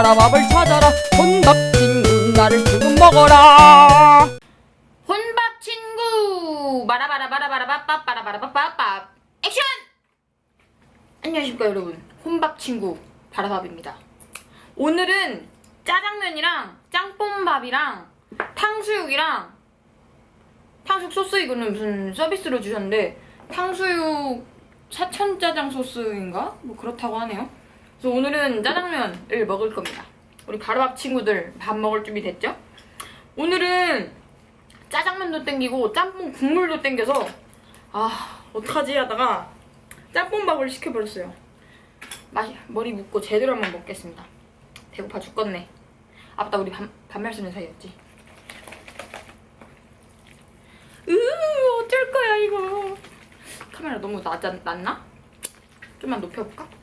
바라밥을 찾아라. 혼밥 친구 나를 조금 먹어라. 혼밥 친구. 바라바라바라바라밥바라바라밥밥 액션! 안녕하십니까 여러분. 혼밥 친구 바라밥입니다. 오늘은 짜장면이랑 짬뽕밥이랑 탕수육이랑 탕수육 소스 이거는 무슨 서비스로 주셨는데 탕수육 사천짜장 소스인가? 뭐 그렇다고 하네요 그래서 오늘은 짜장면을 먹을 겁니다 우리 바라밥 친구들 밥 먹을 준비 됐죠? 오늘은 짜장면도 땡기고 짬뽕 국물도 땡겨서 아 어떡하지 하다가 짬뽕밥을 시켜버렸어요 맛이 머리 묶고 제대로 한번 먹겠습니다 배고파 죽겠네 아 맞다 우리 반, 반말 쓰는 사이였지 으 어쩔 거야 이거 카메라 너무 낮, 낮나? 좀만 높여볼까?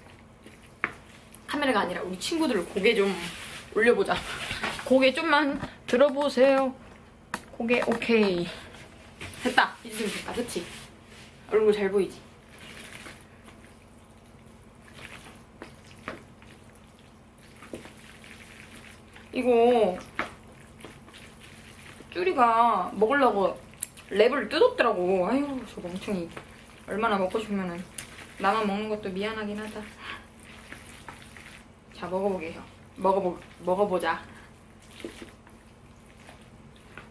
카메라가 아니라 우리 친구들 고개 좀 올려보자. 고개 좀만 들어보세요. 고개 오케이. 됐다. 좀 됐다. 그치? 얼굴 잘 보이지? 이거 쭈리가 먹으려고 랩을 뜯었더라고. 아유 저 멍청이 얼마나 먹고 싶으면은 나만 먹는 것도 미안하긴 하다 자 먹어보게 요 먹어보, 먹어보자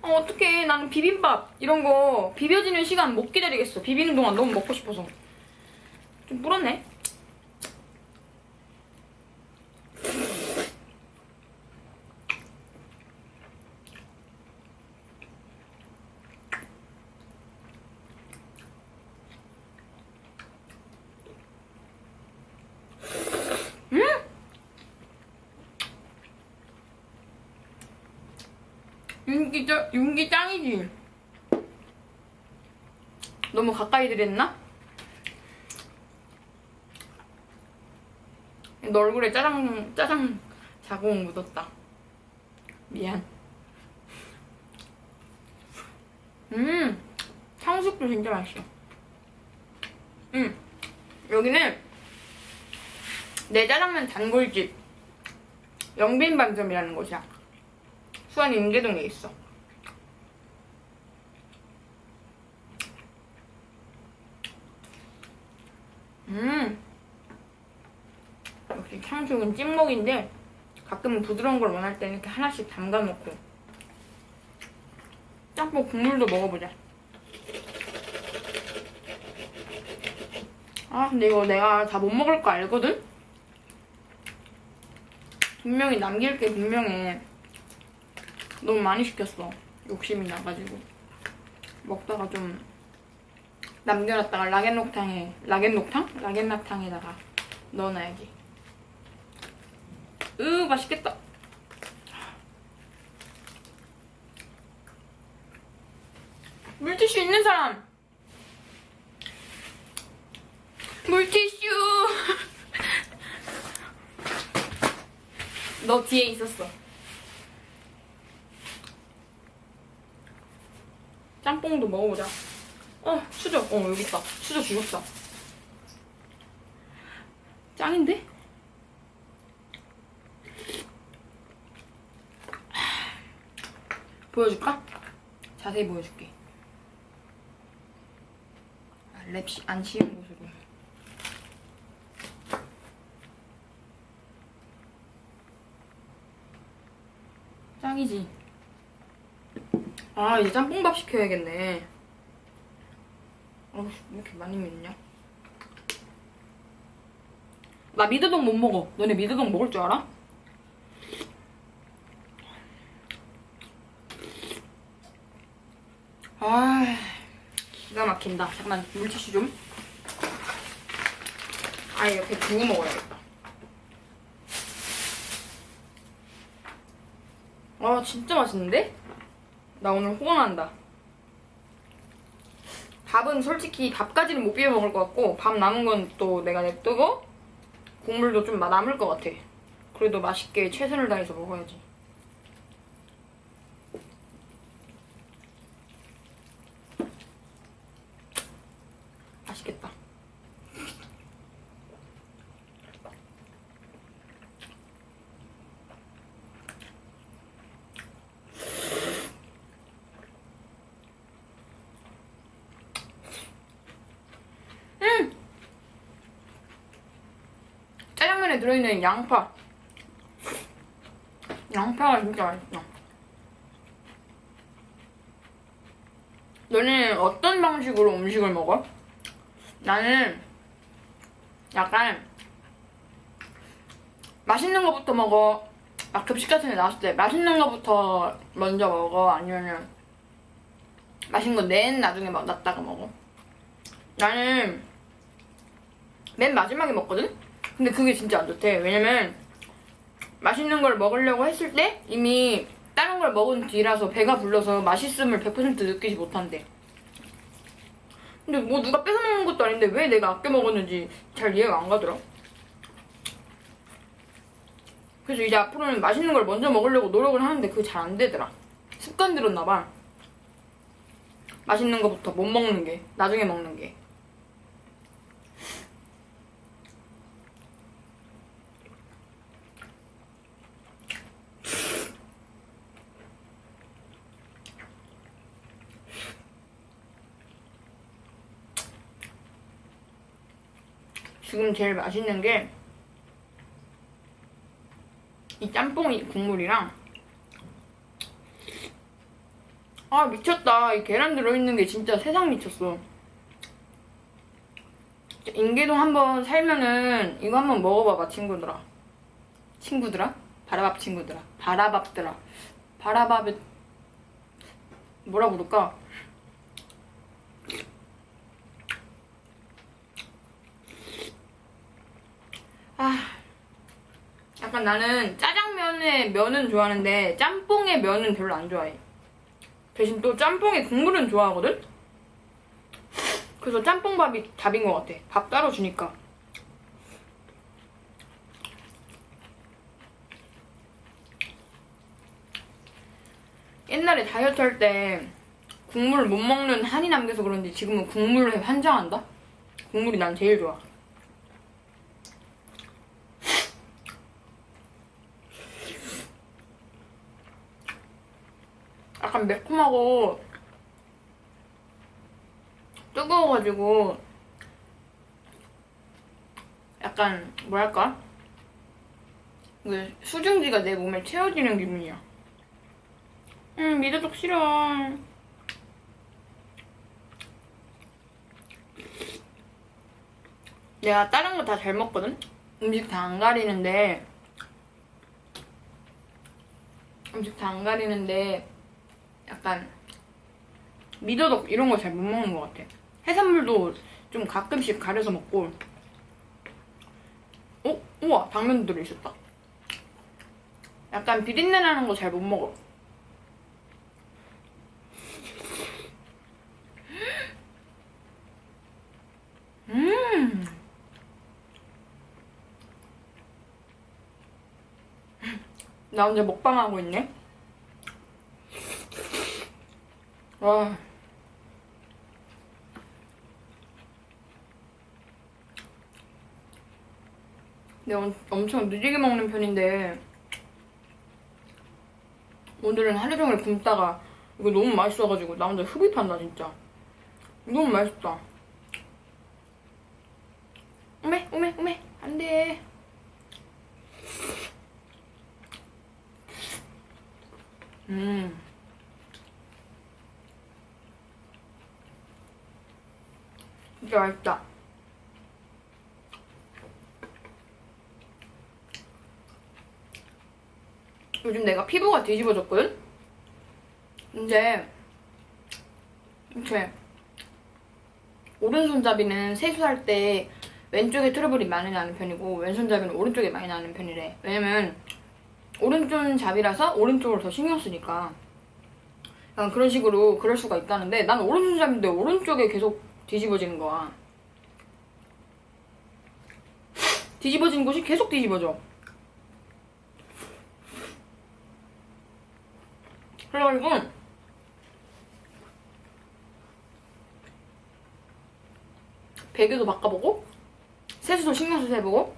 어, 어떡해. 나는 비빔밥 이런 거 비벼지는 시간 못 기다리겠어. 비비는 동안 너무 먹고 싶어서. 좀 불었네. 음! 윤기, 짱, 윤기 짱이지? 너무 가까이 들였나? 너 얼굴에 짜장, 짜장 자국 묻었다. 미안. 음, 탕수육도 진짜 맛있어. 음, 여기는 내 짜장면 단골집 영빈반점이라는 곳이야. 수원 인계동에 있어. 음. 역시 탕수육은 찐먹인데 가끔은 부드러운 걸 원할 때는 이렇게 하나씩 담가놓고 짬뽕 국물도 먹어보자. 아 근데 이거 내가 다 못 먹을 거 알거든? 분명히 남길 게 분명해. 너무 많이 시켰어. 욕심이 나가지고. 먹다가 좀 남겨놨다가 라겐녹탕에, 라겐녹탕? 라겐락탕에다가 넣어놔야지. 으, 맛있겠다. 물티슈 있는 사람! 물티슈! 너 뒤에 있었어. 짬뽕도 먹어보자. 어, 수저. 어, 여기 있다. 수저 죽었어. 짱인데? 보여줄까? 자세히 보여줄게. 아, 랩안 씌운 곳으로. 짱이지? 아, 이제 짬뽕밥 시켜야겠네. 왜 이렇게 많이 맵냐? 나 미드동 못 먹어. 너네 미드동 먹을 줄 알아? 아, 기가 막힌다. 잠깐만, 물티슈 좀. 아, 이렇게 두고 먹어야겠다. 아, 진짜 맛있는데? 나 오늘 호강한다. 밥은 솔직히 밥까지는 못 비벼 먹을 것 같고 밥 남은 건 또 내가 냅두고 국물도 좀 남을 것 같아. 그래도 맛있게 최선을 다해서 먹어야지. 맛있겠다. 들어있는 양파. 양파가 진짜 맛있어. 너는 어떤 방식으로 음식을 먹어? 나는 약간 맛있는 거부터 먹어. 막 급식 같은 데 나왔을 때 맛있는 거부터 먼저 먹어. 아니면은 맛있는 거 맨 나중에 막 놨다가 먹어. 나는 맨 마지막에 먹거든? 근데 그게 진짜 안 좋대. 왜냐면 맛있는 걸 먹으려고 했을 때 이미 다른 걸 먹은 뒤라서 배가 불러서 맛있음을 100% 느끼지 못한대. 근데 뭐 누가 뺏어 먹는 것도 아닌데 왜 내가 아껴 먹었는지 잘 이해가 안 가더라. 그래서 이제 앞으로는 맛있는 걸 먼저 먹으려고 노력을 하는데 그게 잘 안 되더라. 습관 들었나 봐. 맛있는 거부터 못 먹는 게, 나중에 먹는 게. 지금 제일 맛있는 게 이 짬뽕이 국물이랑 아 미쳤다. 이 계란 들어있는 게 진짜 세상 미쳤어. 인계동 한번 살면은 이거 한번 먹어봐봐 친구들아. 친구들아? 바라밥 친구들아. 바라밥들아. 바라밥에 뭐라 부를까? 아 약간 나는 짜장면의 면은 좋아하는데 짬뽕의 면은 별로 안 좋아해 대신 또 짬뽕의 국물은 좋아하거든? 그래서 짬뽕밥이 답인 것 같아. 밥 따로 주니까. 옛날에 다이어트 할 때 국물 못 먹는 한이 남겨서 그런지 지금은 국물에 환장한다? 국물이 난 제일 좋아. 약간 매콤하고 뜨거워가지고 약간 뭐랄까 그 수증기가 내 몸에 채워지는 기분이야. 음 미더덕 싫어. 내가 다른 거 다 잘 먹거든? 음식 다 안 가리는데 음식 다 안 가리는데 약간 미더덕 이런 거 잘 못 먹는 것 같아. 해산물도 좀 가끔씩 가려서 먹고. 어? 우와 당면도 들어있었다. 약간 비린내 나는 거 잘 못 먹어. 음. 나 혼자 먹방하고 있네. 와. 내가 엄청 느리게 먹는 편인데 오늘은 하루 종일 굶다가 이거 너무 맛있어가지고 나 혼자 흡입한다 진짜. 너무 맛있다. 오메 오메 오메 안돼. 음 진짜 맛있다. 요즘 내가 피부가 뒤집어졌거든? 이제 이렇게 오른손잡이는 세수할 때 왼쪽에 트러블이 많이 나는 편이고 왼손잡이는 오른쪽에 많이 나는 편이래. 왜냐면 오른쪽 잡이라서 오른쪽으로 더 신경 쓰니까 그런 식으로 그럴 수가 있다는데 난 오른손잡인데 오른쪽에 계속 뒤집어지는 거야. 뒤집어진 곳이 계속 뒤집어져. 그래가지고 베개도 바꿔보고 세수도 신경 써서 해보고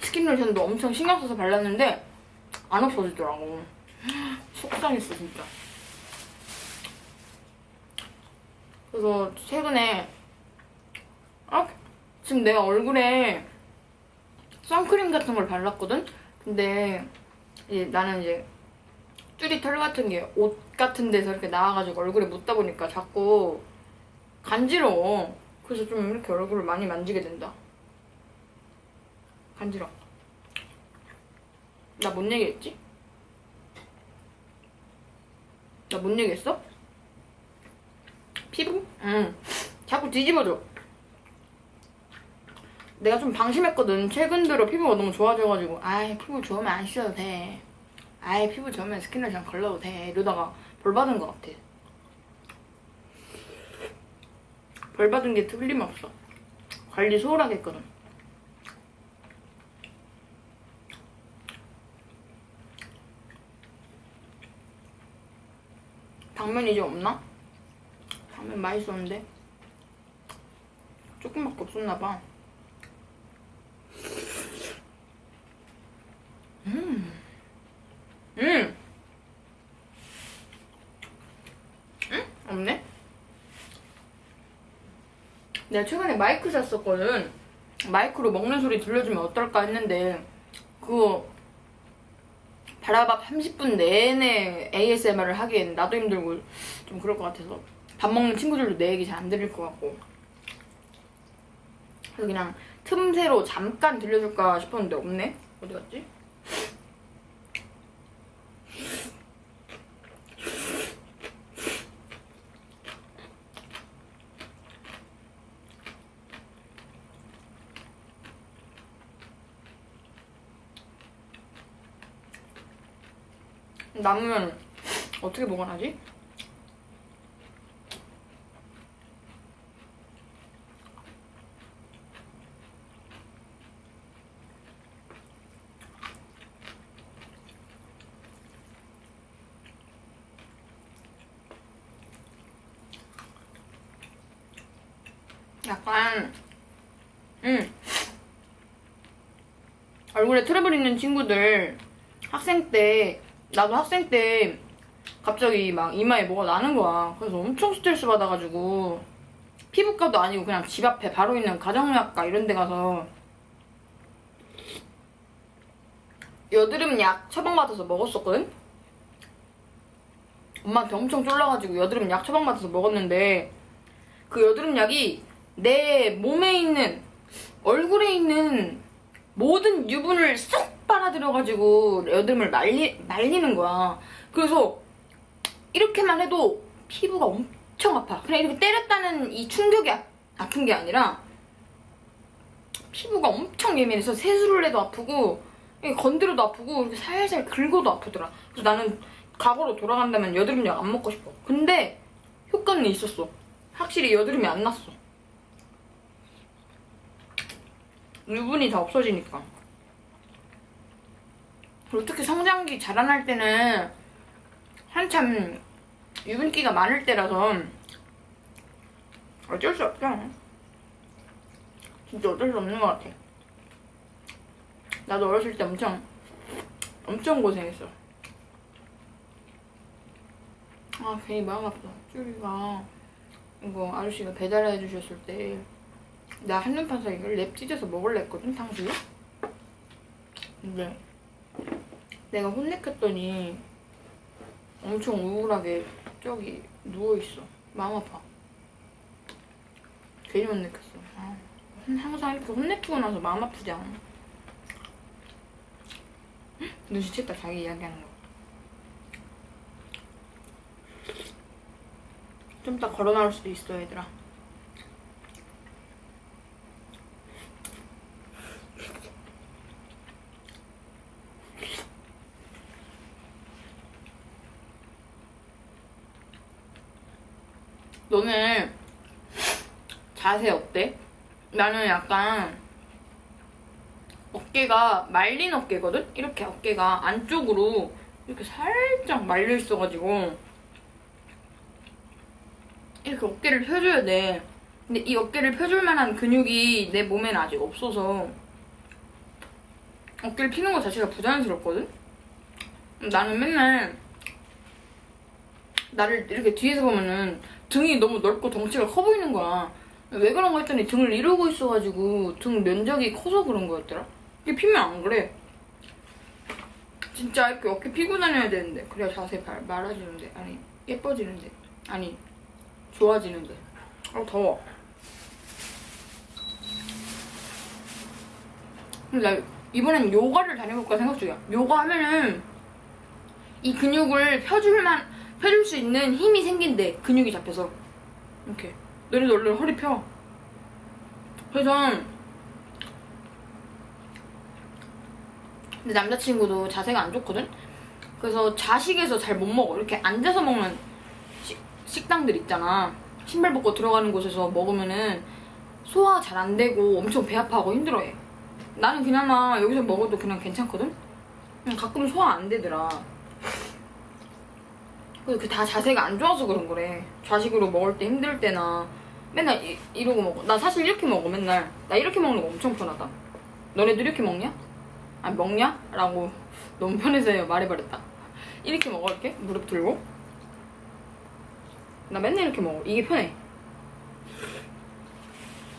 스킨 로션도 엄청 신경 써서 발랐는데 안 없어지더라고. 속상했어 진짜. 그래서 최근에 아, 지금 내가 얼굴에 선크림 같은 걸 발랐거든? 근데 이제 나는 이제 뚜리 털 같은 게 옷 같은 데서 이렇게 나와가지고 얼굴에 묻다 보니까 자꾸 간지러워. 그래서 좀 이렇게 얼굴을 많이 만지게 된다. 간지러워. 나 뭔 얘기했지? 나 뭔 얘기했어? 피부? 응. 자꾸 뒤집어져. 내가 좀 방심했거든. 최근 들어 피부가 너무 좋아져가지고 아이 피부 좋으면 안 씻어도 돼. 아이 피부 좋으면 스킨로션 걸러도 돼. 이러다가 벌 받은 것 같아. 벌 받은 게 틀림없어. 관리 소홀하게 했거든. 당면 이제 없나? 당면 맛있었는데 조금밖에 없었나봐. 음. 음. 응? 없네? 내가 최근에 마이크 샀었거든. 마이크로 먹는 소리 들려주면 어떨까 했는데 그거 바라밥 30분 내내 ASMR을 하기엔 나도 힘들고 좀 그럴 것 같아서 밥 먹는 친구들도 내 얘기 잘 안 들을 것 같고 그래서 그냥 틈새로 잠깐 들려줄까 싶었는데 없네? 어디 갔지? 남으면 어떻게 보관하지? 약간 음 얼굴에 트러블 있는 친구들 학생 때 나도 학생 때 갑자기 막 이마에 뭐가 나는 거야. 그래서 엄청 스트레스 받아가지고 피부과도 아니고 그냥 집 앞에 바로 있는 가정의학과 이런 데 가서 여드름 약 처방받아서 먹었었거든? 엄마한테 엄청 쫄라가지고 여드름 약 처방받아서 먹었는데 그 여드름 약이 내 몸에 있는 얼굴에 있는 모든 유분을 쏙 빨아들여가지고 여드름을 말리, 말리는 거야. 그래서 이렇게만 해도 피부가 엄청 아파. 그냥 이렇게 때렸다는 이 충격이 아, 아픈 게 아니라 피부가 엄청 예민해서 세수를 해도 아프고 건드려도 아프고 이렇게 살살 긁어도 아프더라. 그래서 나는 과거로 돌아간다면 여드름약 안 먹고 싶어. 근데 효과는 있었어. 확실히 여드름이 안 났어. 유분이 다 없어지니까. 그리고 특히 성장기 자라날 때는 한참 유분기가 많을 때라서 어쩔 수 없죠. 진짜 어쩔 수 없는 것 같아. 나도 어렸을 때 엄청 엄청 고생했어. 아 괜히 마음 아프다. 쭈리가 이거 아저씨가 배달해 주셨을 때 나 한눈판 사이 이걸 랩 찢어서 먹을래 했거든 탕수육. 근데 내가 혼냈겠더니 엄청 우울하게 저기 누워있어. 마음 아파. 괜히 혼냈겠어. 아, 항상 이렇게 혼내키고 나서 마음 아프지 않아. 눈치챘다 자기 이야기하는 거. 좀 이따 걸어 나올 수도 있어 얘들아. 너는 자세 어때? 나는 약간 어깨가 말린 어깨거든? 이렇게 어깨가 안쪽으로 이렇게 살짝 말려 있어가지고 이렇게 어깨를 펴줘야 돼. 근데 이 어깨를 펴줄 만한 근육이 내 몸에는 아직 없어서 어깨를 피는 것 자체가 부자연스럽거든? 나는 맨날 나를 이렇게 뒤에서 보면은 등이 너무 넓고 덩치가 커 보이는 거야. 왜 그런 거 했더니 등을 이루고 있어가지고 등 면적이 커서 그런 거였더라. 이게 피면 안 그래. 진짜 이렇게 어깨 피고 다녀야 되는데. 그래야 자세 발, 말아지는데. 아니 예뻐지는데. 아니 좋아지는데. 아 더워. 근데 나 이번엔 요가를 다녀볼까 생각 중이야. 요가 하면은 이 근육을 펴줄만 펴줄 수 있는 힘이 생긴대. 근육이 잡혀서. 이렇게 너네도 얼른 허리 펴 그래서 근데 남자친구도 자세가 안 좋거든? 그래서 자식에서 잘 못 먹어. 이렇게 앉아서 먹는 식, 식당들 있잖아. 신발 벗고 들어가는 곳에서 먹으면은 소화가 잘안 되고 엄청 배 아파하고 힘들어해. 나는 그나마 여기서 먹어도 그냥 괜찮거든? 그냥 가끔 소화 안 되더라. 그래서 그다 자세가 안 좋아서 그런 거래. 좌식으로 먹을 때 힘들 때나 맨날 이, 이러고 먹어. 나 사실 이렇게 먹어, 맨날. 나 이렇게 먹는 거 엄청 편하다. 너네도 이렇게 먹냐? 아 먹냐? 라고 너무 편해서 말해버렸다 이렇게 먹어 이렇게 무릎 들고 나 맨날 이렇게 먹어 이게 편해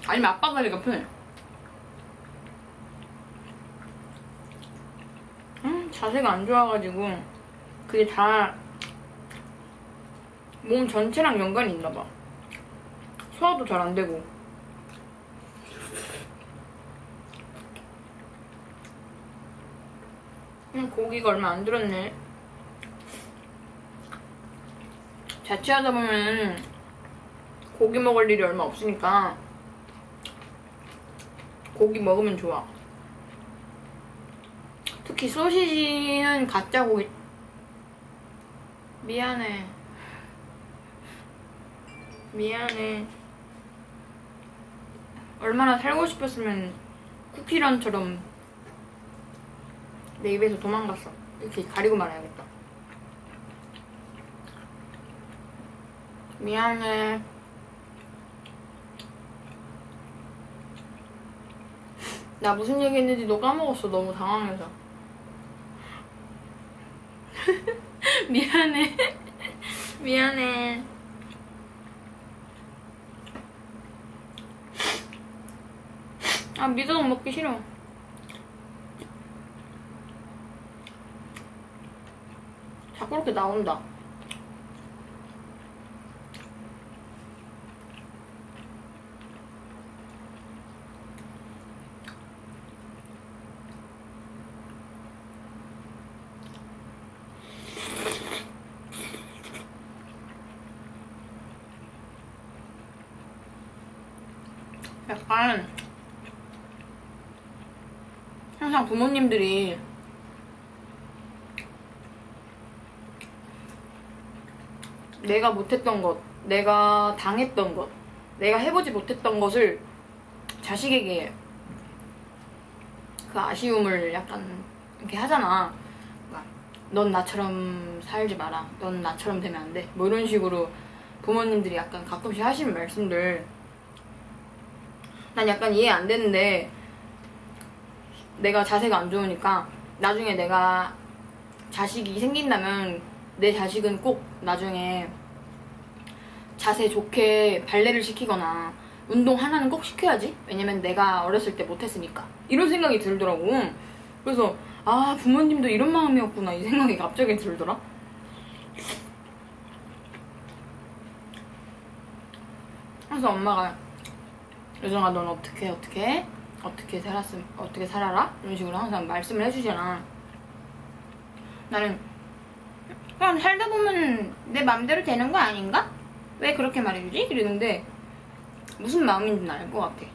아니면 아빠 다리가 편해 음, 자세가 안 좋아가지고 그게 다 몸 전체랑 연관이 있나봐 소화도 잘 안 되고 음, 고기가 얼마 안 들었네. 자취하다 보면 고기 먹을 일이 얼마 없으니까 고기 먹으면 좋아. 특히 소시지는 가짜 고기. 미안해. 미안해. 얼마나 살고 싶었으면 쿠키런처럼 내 입에서 도망갔어. 이렇게 가리고 말해야겠다. 미안해. 나 무슨 얘기 했는지 너 까먹었어. 너무 당황해서. 미안해. 미안해. 아, 미더덕 먹기 싫어. 자꾸 이렇게 나온다. 약간 항상 부모님들이 내가 못했던 것, 내가 당했던 것, 내가 해보지 못했던 것을 자식에게 그 아쉬움을 약간 이렇게 하잖아. 그러니까 넌 나처럼 살지 마라. 넌 나처럼 되면 안 돼. 뭐 이런 식으로 부모님들이 약간 가끔씩 하시는 말씀들 난 약간 이해 안 되는데 내가 자세가 안 좋으니까 나중에 내가 자식이 생긴다면 내 자식은 꼭 나중에 자세 좋게 발레를 시키거나 운동 하나는 꼭 시켜야지. 왜냐면 내가 어렸을 때 못했으니까. 이런 생각이 들더라고. 그래서 아 부모님도 이런 마음이었구나 이 생각이 갑자기 들더라. 그래서 엄마가 여정아 넌 어떻게 어떻게 해? 어떻게 살았음 어떻게 살아라 이런 식으로 항상 말씀을 해주잖아. 나는 그냥 살다 보면 내 맘대로 되는 거 아닌가? 왜 그렇게 말해주지? 이러는데 무슨 마음인지는 알것 같아.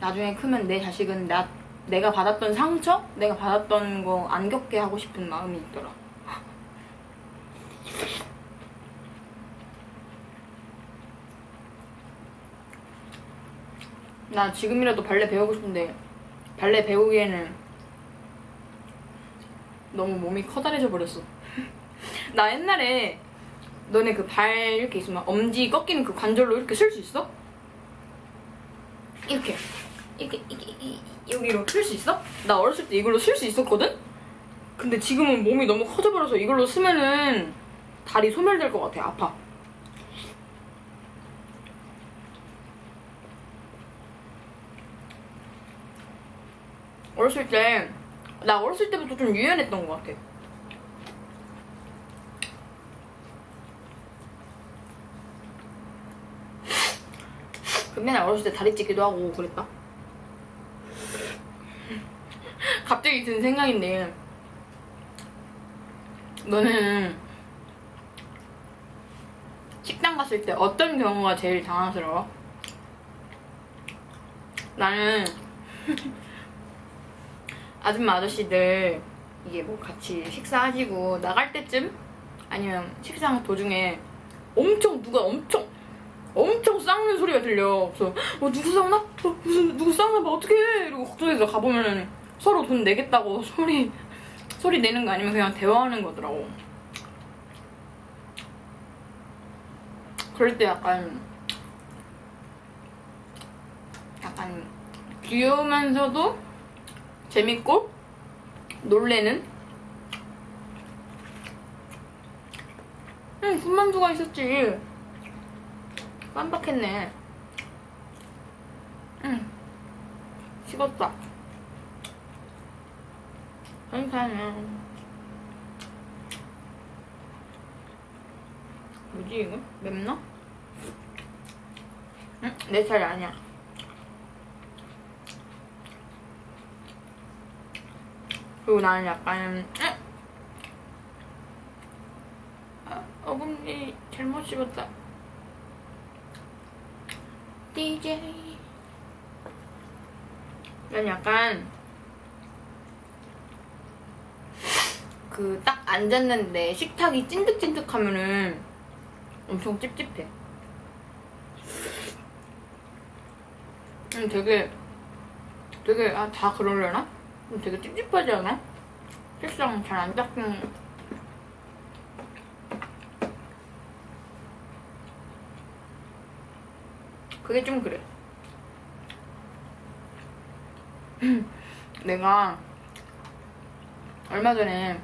나중에 크면 내 자식은 나 내가 받았던 상처, 내가 받았던 거 안 겪게 하고 싶은 마음이 있더라. 나 지금이라도 발레 배우고 싶은데 발레 배우기에는 너무 몸이 커다래져 버렸어. 나 옛날에 너네 그 발 이렇게 있으면 엄지 꺾이는 그 관절로 이렇게 쓸 수 있어? 이렇게 이렇게 이렇게 이- 이- 여기로 쓸 수 있어? 나 어렸을 때 이걸로 쓸 수 있었거든? 근데 지금은 몸이 너무 커져버려서 이걸로 쓰면은 다리 소멸될 것 같아 아파 어렸을 때 나 어렸을 때부터 좀 유연했던 것 같아. 그 맨날 어렸을 때 다리 찢기도 하고 그랬다. 갑자기 든 생각인데 너는 식당 갔을 때 어떤 경우가 제일 당황스러워? 나는 아줌마 아저씨들 이게 뭐 같이 식사하시고 나갈 때쯤 아니면 식사 도중에 엄청 누가 엄청 엄청 싸우는 소리가 들려. 그래서 어 누구 싸우나? 어, 무슨 누구 싸우나 봐 어떡해 이러고 걱정해서 가보면은 서로 돈 내겠다고 소리 소리 내는 거 아니면 그냥 대화하는 거더라고. 그럴 때 약간 약간 귀여우면서도 재밌고 놀래는 응 군만두가 있었지 깜빡했네 응 식었다 괜찮아 뭐지 이거? 맵나? 응? 내 스타일 아니야 그리고 나는 약간 응? 아, 어금니 잘못 씹었다 DJ 난 약간 그 딱 앉았는데 식탁이 찐득찐득하면은 엄청 찝찝해. 음, 되게 되게 아 다 그러려나? 음, 되게 찝찝하지 않아? 책상 잘 안 닦인 그게 좀 그래. 내가 얼마 전에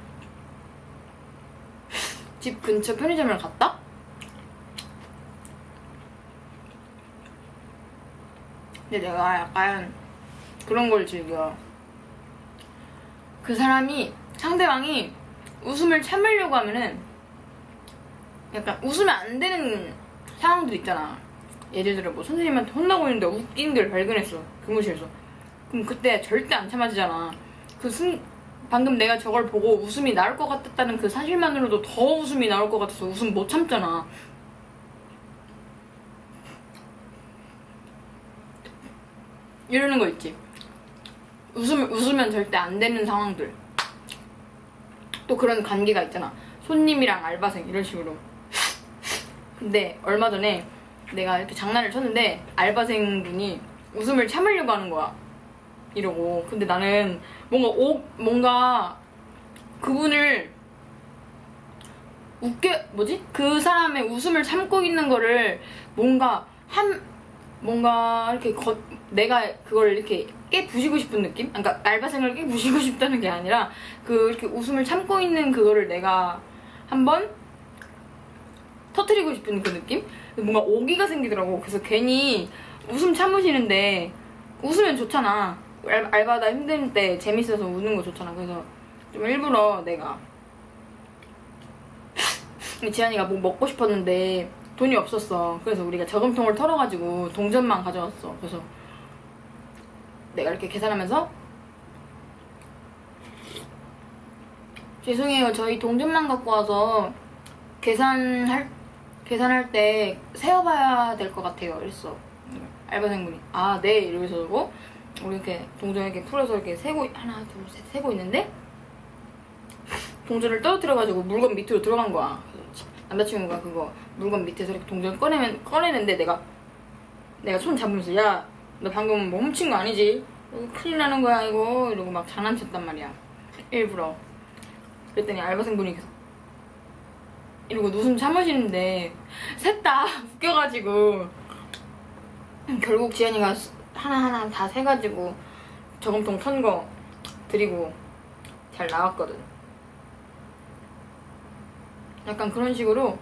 집 근처 편의점을 갔다? 근데 내가 약간 그런 걸 즐겨. 그 사람이, 상대방이 웃음을 참으려고 하면은 약간 웃으면 안 되는 상황도 있잖아. 예를 들어 뭐 선생님한테 혼나고 있는데 웃기는 걸 발견했어. 교무실에서. 그럼 그때 절대 안 참아지잖아. 그 순, 방금 내가 저걸 보고 웃음이 나올 것 같았다는 그 사실만으로도 더 웃음이 나올 것 같아서 웃음 못 참잖아. 이러는 거 있지. 웃음, 웃으면 절대 안 되는 상황들. 또 그런 관계가 있잖아. 손님이랑 알바생 이런 식으로. 근데 얼마 전에 내가 이렇게 장난을 쳤는데 알바생 분이 웃음을 참으려고 하는 거야. 이러고. 근데 나는 뭔가 오, 뭔가 그분을 웃게 뭐지? 그 사람의 웃음을 참고 있는 거를 뭔가 한 뭔가 이렇게 거, 내가 그걸 이렇게 깨 부시고 싶은 느낌? 그러니까 알바생을 깨 부시고 싶다는 게 아니라 그 이렇게 웃음을 참고 있는 그거를 내가 한번 터트리고 싶은 그 느낌? 뭔가 오기가 생기더라고. 그래서 괜히 웃음 참으시는데 웃으면 좋잖아. 알, 알바다 힘들 때 재밌어서 우는 거 좋잖아. 그래서 좀 일부러 내가 지한이가 뭐 먹고 싶었는데 돈이 없었어. 그래서 우리가 저금통을 털어가지고 동전만 가져왔어. 그래서 내가 이렇게 계산하면서 죄송해요. 저희 동전만 갖고 와서 계산할 계산할 때 세어봐야 될 것 같아요. 이랬어. 알바생분이 아 네 이러면서 고 우리 이렇게 동전 이렇게 풀어서 이렇게 세고 하나 둘 셋 세고 있는데 동전을 떨어뜨려가지고 물건 밑으로 들어간 거야. 남자친구가 그거 물건 밑에서 이렇게 동전 꺼내면 꺼내는데 내가 내가 손 잡으면서 야 너 방금 뭐 훔친 거 아니지? 이거 큰일 나는 거야 이거 이러고 막 장난쳤단 말이야. 일부러. 그랬더니 알바생분이 계속 이러고 웃음 참으시는데 셋 다 웃겨가지고 결국 지연이가 하나하나 다 세가지고 저금통 턴 거 드리고 잘 나왔거든. 약간 그런 식으로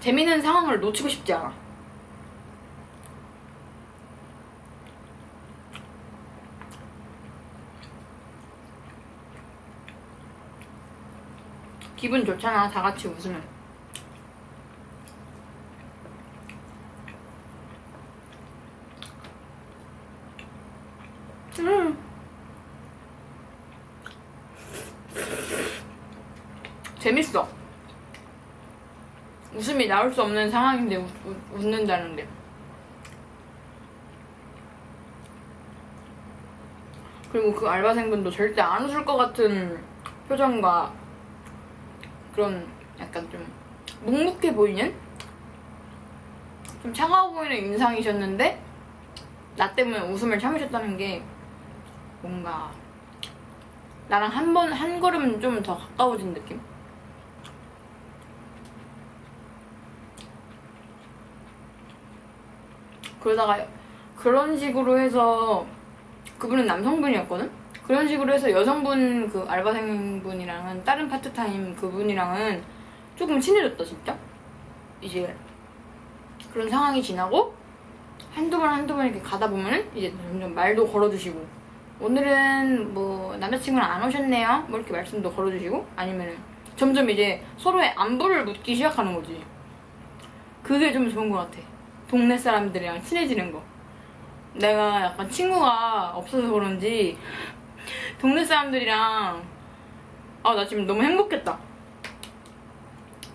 재밌는 상황을 놓치고 싶지 않아. 기분 좋잖아 다 같이 웃으면. 음. 재밌어. 웃음이 나올 수 없는 상황인데 웃, 웃, 웃는다는 게 그리고 그 알바생분도 절대 안 웃을 것 같은 표정과 그런 약간 좀 묵묵해 보이는? 좀 차가워 보이는 인상이셨는데 나 때문에 웃음을 참으셨다는 게 뭔가 나랑 한 번 한 걸음 좀 더 가까워진 느낌? 그러다가 그런 식으로 해서 그분은 남성분이었거든? 그런 식으로 해서 여성분 그 알바생분이랑은 다른 파트타임 그분이랑은 조금 친해졌다 진짜? 이제 그런 상황이 지나고 한두 번 한두 번 이렇게 가다 보면은 이제 점점 말도 걸어주시고 오늘은 뭐 남자친구는 안 오셨네요? 뭐 이렇게 말씀도 걸어주시고 아니면은 점점 이제 서로의 안부를 묻기 시작하는 거지. 그게 좀 좋은 것 같아 동네 사람들이랑 친해지는 거. 내가 약간 친구가 없어서 그런지 동네 사람들이랑 아 나 지금 너무 행복했다.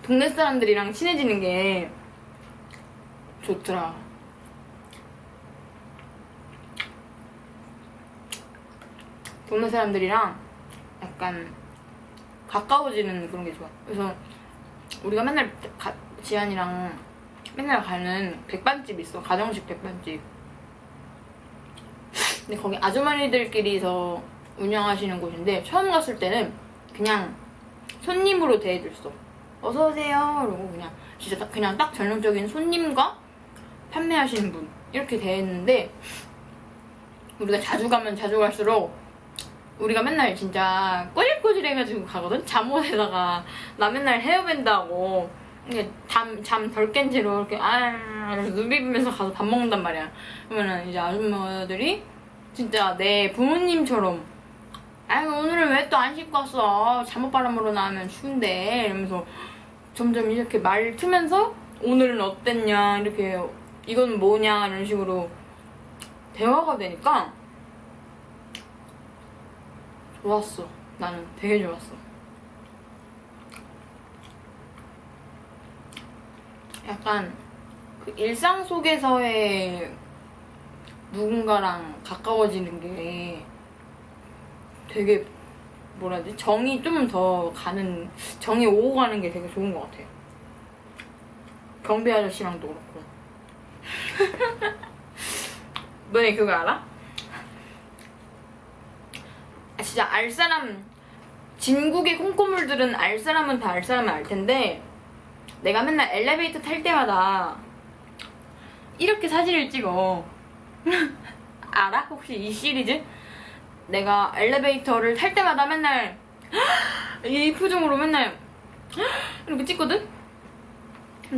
동네 사람들이랑 친해지는 게 좋더라. 동네 사람들이랑 약간 가까워지는 그런 게 좋아. 그래서 우리가 맨날 가, 지안이랑 맨날 가는 백반집 있어 가정식 백반집 근데 거기 아주머니들끼리서 운영하시는 곳인데 처음 갔을 때는 그냥 손님으로 대해줬어. 어서 오세요. 그러고 그냥 진짜 딱 그냥 딱 전형적인 손님과 판매하시는 분 이렇게 대했는데 우리가 자주 가면 자주 갈수록 우리가 맨날 진짜 꼬질꼬질해가지고 가거든. 잠옷에다가 나 맨날 헤어밴드 하고 잠잠 덜 깬 채로 이렇게 아 이러면서 눈 비비면서 가서 밥 먹는단 말이야. 그러면은 이제 아줌마들이 진짜 내 부모님처럼 아유 오늘은 왜 또 안 씻고 왔어? 잠옷 바람으로 나오면 추운데. 이러면서 점점 이렇게 말 트면서 오늘은 어땠냐? 이렇게 이건 뭐냐? 이런 식으로 대화가 되니까 좋았어. 나는 되게 좋았어 약간 그 일상 속에서의 누군가랑 가까워지는 게 되게 뭐라 되지? 정이 좀 더 가는 정이 오고 가는 게 되게 좋은 것 같아요 경비 아저씨랑도 그렇고 너네 그거 알아? 아, 진짜 알 사람 진국의 콩고물들은 알 사람은 다 알 사람은 알 텐데 내가 맨날 엘리베이터 탈 때마다 이렇게 사진을 찍어 알아? 혹시 이 시리즈? 내가 엘리베이터를 탈 때마다 맨날 이 표정으로 맨날 이렇게 찍거든?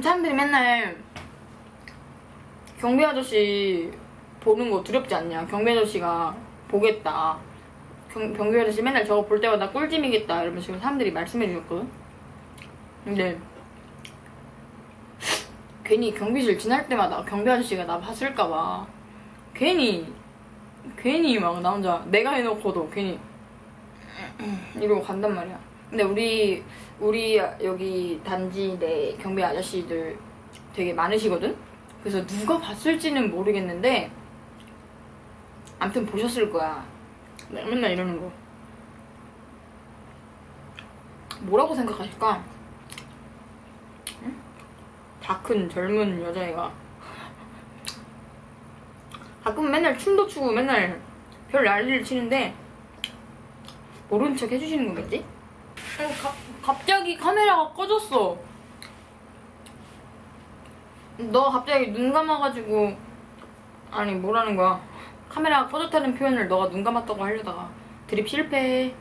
사람들이 맨날 경비 아저씨 보는 거 두렵지 않냐? 경비 아저씨가 보겠다. 경, 경비 아저씨 맨날 저거 볼 때마다 꿀잼이겠다. 이러면서 사람들이 말씀해 주셨거든? 근데 괜히 경비실 지날 때마다 경비 아저씨가 나 봤을까봐 괜히 괜히 막 나 혼자 내가 해놓고도 괜히 이러고 간단 말이야. 근데 우리 우리 여기 단지 내 경비 아저씨들 되게 많으시거든. 그래서 누가 봤을지는 모르겠는데 아무튼 보셨을 거야. 맨날 이러는 거. 뭐라고 생각하실까? 응? 다큰 젊은 여자애가 가끔 맨날 춤도 추고 맨날 별 난리를 치는데 모른 척 해주시는 거겠지? 어, 가, 갑자기 카메라가 꺼졌어. 너 갑자기 눈 감아가지고 아니 뭐라는 거야? 카메라가 꺼졌다는 표현을 너가 눈 감았다고 하려다가 드립 실패.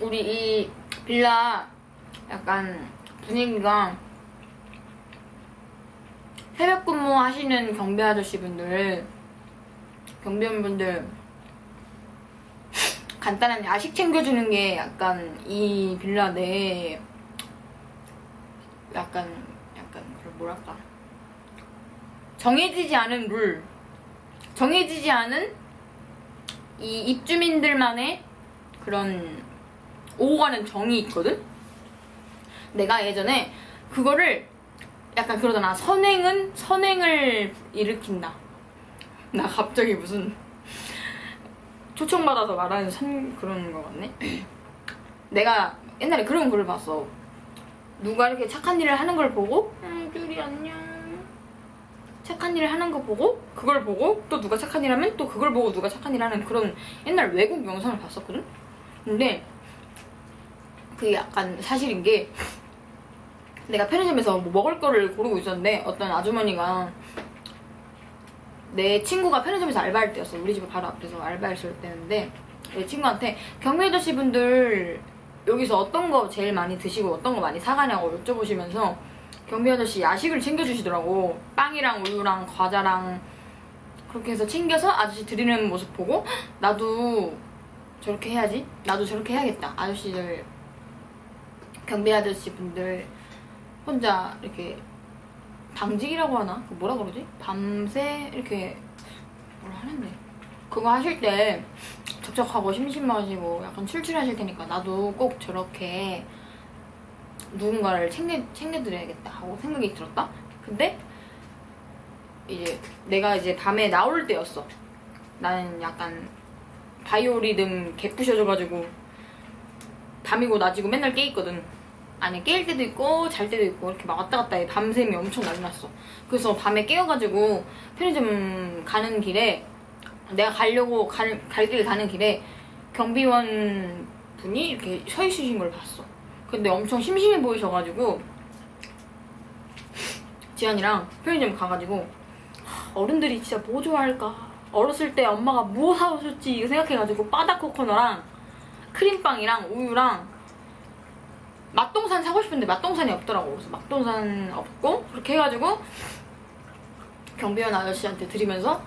우리 이 빌라 약간 분위기가 새벽 근무 하시는 경비 아저씨 분들, 경비원 분들 간단한 야식 챙겨주는 게 약간 이 빌라 내 약간 약간 그런 뭐랄까. 정해지지 않은 룰. 정해지지 않은 이 입주민들만의 그런 오고 가는 정이 있거든? 내가 예전에 그거를 약간 그러잖아. 선행은 선행을 일으킨다. 나 갑자기 무슨 초청받아서 말하는 선 그런 거 같네. 내가 옛날에 그런 글을 봤어. 누가 이렇게 착한 일을 하는 걸 보고 음 쭈리 안녕. 착한 일을 하는 거 보고 그걸 보고 또 누가 착한 일 하면 또 그걸 보고 누가 착한 일 하는 그런 옛날 외국 영상을 봤었거든? 근데 그게 약간 사실인 게 내가 편의점에서 뭐 먹을 거를 고르고 있었는데 어떤 아주머니가 내 친구가 편의점에서 알바할 때였어. 우리 집 바로 앞에서 알바했을 때였는데 내 친구한테 경미 아저씨 분들 여기서 어떤 거 제일 많이 드시고 어떤 거 많이 사가냐고 여쭤보시면서 경비 아저씨 야식을 챙겨주시더라고. 빵이랑 우유랑 과자랑 그렇게 해서 챙겨서 아저씨 드리는 모습 보고 "헉, 나도 저렇게 해야지? 나도 저렇게 해야겠다. 아저씨들 경비 아저씨 분들 혼자 이렇게 당직이라고 하나? 그 뭐라 그러지? 밤새 이렇게 뭐라 하는데 그거 하실 때 적적하고 심심하시고 약간 출출하실 테니까 나도 꼭 저렇게 누군가를 챙겨, 챙겨드려야겠다 하고 생각이 들었다? 근데 이제 내가 이제 밤에 나올 때였어 나는 약간 바이오리듬 개부셔져가지고 밤이고 낮이고 맨날 깨있거든 아니 깰 때도 있고 잘 때도 있고 이렇게 막 왔다 갔다 해. 밤샘이 엄청 난리 났어. 그래서 밤에 깨어가지고 편의점 가는 길에 내가 가려고 갈, 갈길 가는 길에 경비원 분이 이렇게 서 있으신 걸 봤어. 근데 엄청 심심해 보이셔가지고 지연이랑 편의점 가가지고 하, 어른들이 진짜 뭐 좋아할까? 어렸을 때 엄마가 뭐 사오셨지? 이거 생각해가지고 바다 코코넛랑 크림빵이랑 우유랑 맛동산 사고 싶은데 맛동산이 없더라고. 그래서 맛동산 없고 그렇게 해가지고 경비원 아저씨한테 드리면서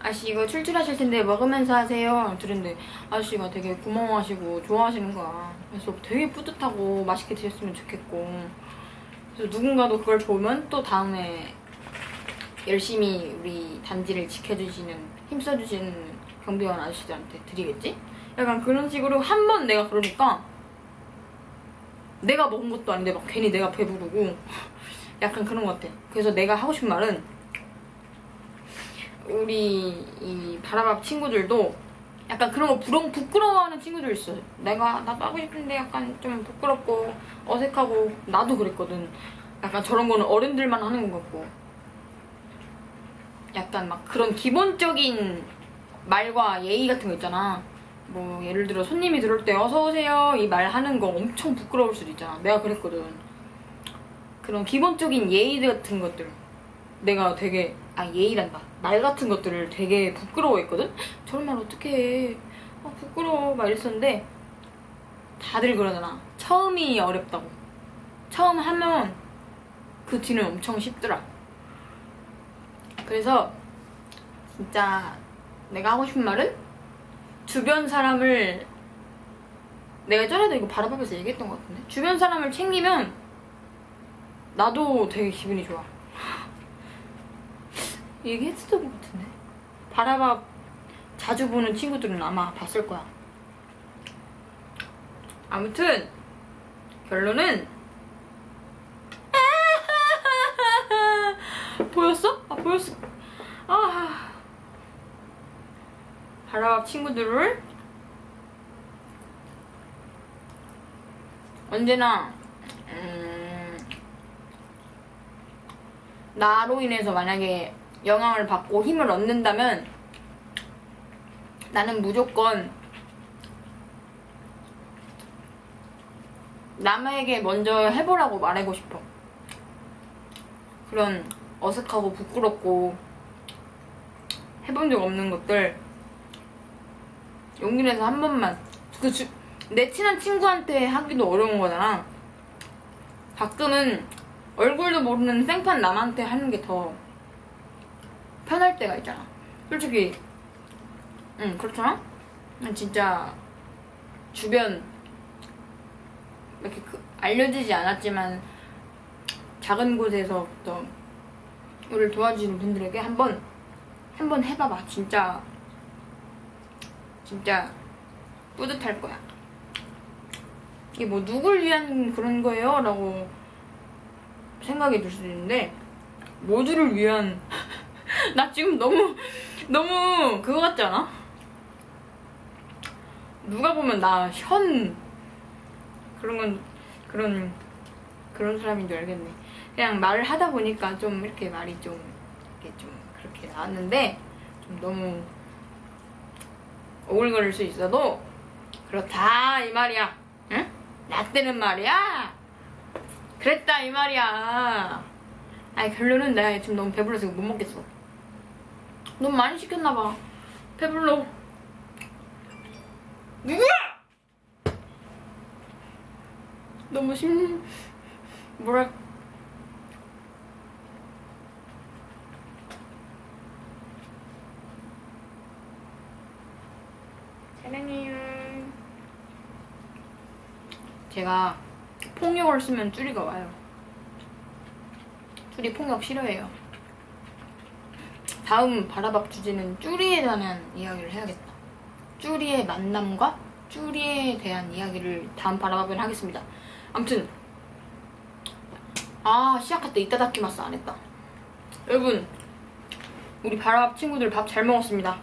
아저씨 이거 출출하실 텐데 먹으면서 하세요. 드렸는데 아저씨가 되게 고마워하시고 좋아하시는 거야. 그래서 되게 뿌듯하고 맛있게 드셨으면 좋겠고. 그래서 누군가도 그걸 보면 또 다음에 열심히 우리 단지를 지켜주시는 힘써주시는 경비원 아저씨들한테 드리겠지? 약간 그런 식으로 한 번 내가 그러니까 내가 먹은 것도 아닌데 막 괜히 내가 배부르고 약간 그런 것 같아. 그래서 내가 하고 싶은 말은 우리 이 바라밥 친구들도 약간 그런 거 부러, 부끄러워하는 친구들 있어 내가 나도 하고 싶은데 약간 좀 부끄럽고 어색하고 나도 그랬거든. 약간 저런 거는 어른들만 하는 것 같고. 약간 막 그런 기본적인 말과 예의 같은 거 있잖아 뭐 예를 들어 손님이 들어올 때 어서 오세요. 이 말 하는 거 엄청 부끄러울 수도 있잖아. 내가 그랬거든. 그런 기본적인 예의 같은 것들. 내가 되게 아 예의란다. 말 같은 것들을 되게 부끄러워했거든? 저런 말 어떻게 해? 아, 부끄러워. 막 이랬었는데 다들 그러잖아. 처음이 어렵다고. 처음 하면 그 뒤는 엄청 쉽더라. 그래서 진짜 내가 하고 싶은 말은 주변 사람을 내가 전에도 이거 바라밥에서 얘기했던 것 같은데? 주변 사람을 챙기면 나도 되게 기분이 좋아. 얘기했었던 것 같은데? 바라밥 자주 보는 친구들은 아마 봤을 거야. 아무튼 결론은 보였어? 아 보였어. 아 바라밥 친구들을 언제나 음, 나로 인해서 만약에 영향을 받고 힘을 얻는다면 나는 무조건 남에게 먼저 해보라고 말하고 싶어. 그런 어색하고 부끄럽고 해본 적 없는 것들 용기 내서 한 번만 그 주, 내 친한 친구한테 하기도 어려운 거잖아. 가끔은 얼굴도 모르는 생판 남한테 하는 게 더 편할 때가 있잖아. 솔직히 응 그렇잖아? 난 진짜 주변 이렇게 그- 알려지지 않았지만 작은 곳에서부터 우리를 도와주는 분들에게 한번 한번 해봐봐 진짜 진짜 뿌듯할 거야 이게 뭐 누굴 위한 그런 거예요? 라고 생각이 들 수도 있는데 모두를 위한 나 지금 너무 너무 그거 같지 않아? 누가 보면 나 현 그런 건 그런 그런 사람인 줄 알겠네. 그냥 말을 하다 보니까 좀 이렇게 말이 좀 이렇게 좀 그렇게 나왔는데 좀 너무 오글거릴 수 있어도 그렇다 이 말이야. 응? 나 때는 말이야. 그랬다 이 말이야. 아니 결론은 내가 지금 너무 배불러서 못 먹겠어. 너무 많이 시켰나 봐. 배불러. 누구야? 너무 심 뭐랄 사랑해요. 제가 폭력을 쓰면 쭈리가 와요. 쭈리 폭력 싫어해요. 다음 바라밥 주제는 쭈리에 관한 이야기를 해야겠다. 쭈리의 만남과 쭈리에 대한 이야기를 다음 바라밥에 하겠습니다. 아무튼 아 시작할 때 이따다키마스 안 했다. 여러분 우리 바라밥 친구들 밥 잘 먹었습니다.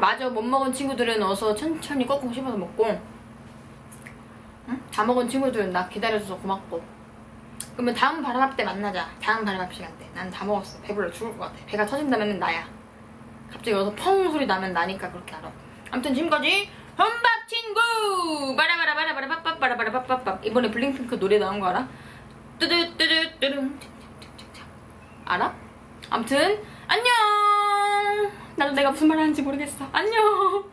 마저 못 먹은 친구들은 어서 천천히 꺾고 씹어서 먹고 응? 다 먹은 친구들은 나 기다려줘서 고맙고 그러면 다음 바라밥 때 만나자. 다음 바라밥 시간 때. 난 다 먹었어. 배불러 죽을 것 같아. 배가 터진다면 나야. 갑자기 여기서 펑 소리 나면 나니까 그렇게 알아. 아무튼 지금까지 혼밥 친구 바라바라바라바라빠빠바라바라빠빠 이번에 블링핑크 노래 나온 거 알아? 뚜두뚜두뚜릉 알아? 아무튼 안녕 나도 내가 무슨 말 하는지 모르겠어 안녕